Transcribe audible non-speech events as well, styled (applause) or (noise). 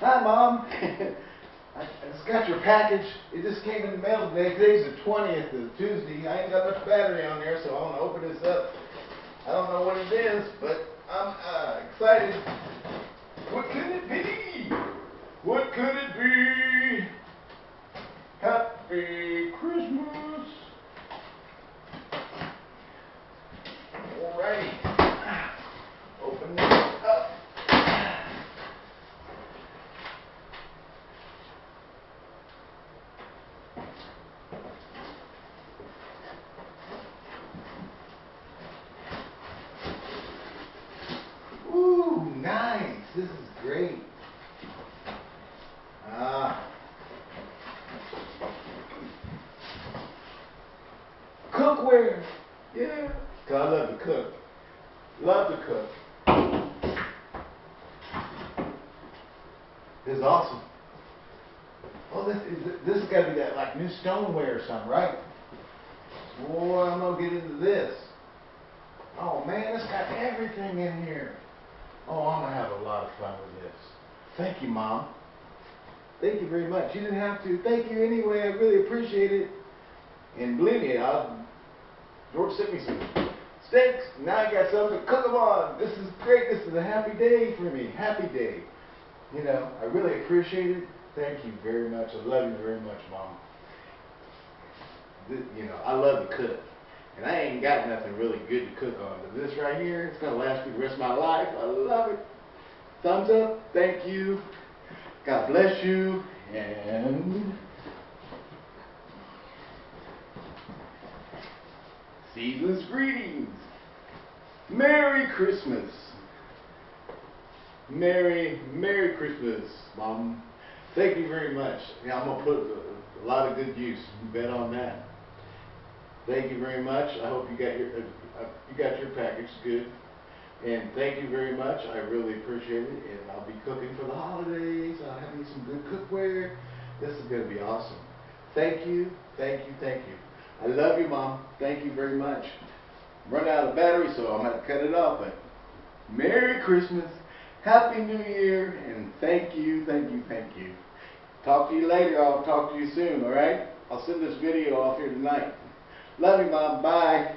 Hi, Mom. (laughs) I just got your package. It just came in the mail today. Today's the 20th of Tuesday. I ain't got much battery on there, so I want to open this up. I don't know what it is, but I'm uh, excited. What could it be? What could it be? Happy Christmas. Alrighty. Open this up. Ooh, nice. This is great. Ah. Cookware. Yeah. 'Cause I love to cook. Love to cook. This is awesome. Oh, this is this has got to be that like new stoneware or something, right? Boy, I'm gonna get into this. Oh man, it's got everything in here. Oh, I'm gonna have a lot of fun with this. Thank you, Mom. Thank you very much. You didn't have to. Thank you anyway. I really appreciate it. And believe me, I, George sent me some steaks. Now I got something to cook them on. This is great. This is a happy day for me. Happy day. You know, I really appreciate it. Thank you very much. I love you very much, Mom. Th- You know, I love to cook. And I ain't got nothing really good to cook on. But this right here, it's going to last me the rest of my life. I love it. Thumbs up. Thank you. God bless you. And season's greetings. Merry Christmas. Merry, Merry Christmas, Mom. Thank you very much. Yeah, I'm gonna put a, a lot of good use. You bet on that. Thank you very much. I hope you got your uh, uh, you got your package good. And thank you very much. I really appreciate it. And I'll be cooking for the holidays. I'll have you some good cookware. This is gonna be awesome. Thank you, thank you, thank you. I love you, Mom. Thank you very much. Run out of battery, so I'm gonna cut it off. But Merry Christmas, Happy New Year, and thank you, thank you, thank you. Talk to you later. I'll talk to you soon. All right? I'll send this video off here tonight. Love you, Mom. Bye.